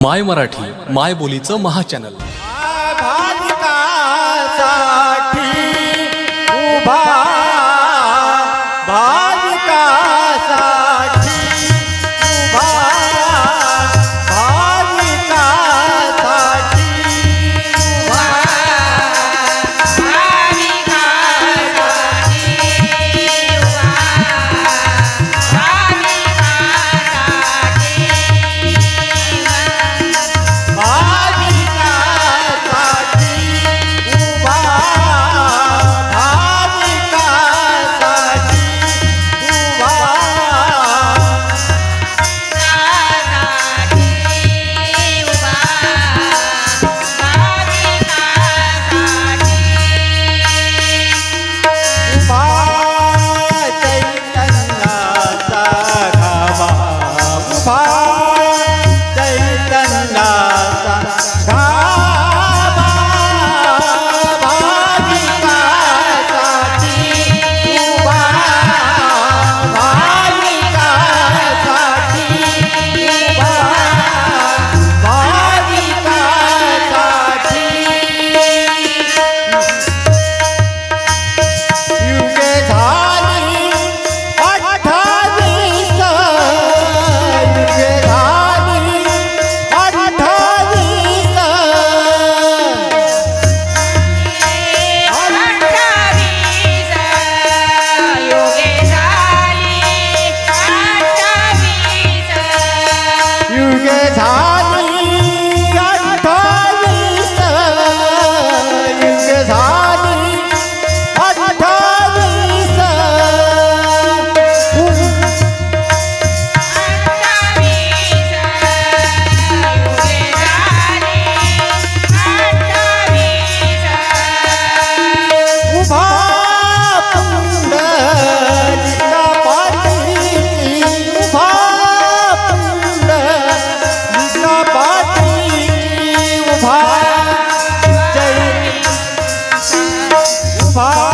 माय मराठी माय बोलीचं महाचॅनल far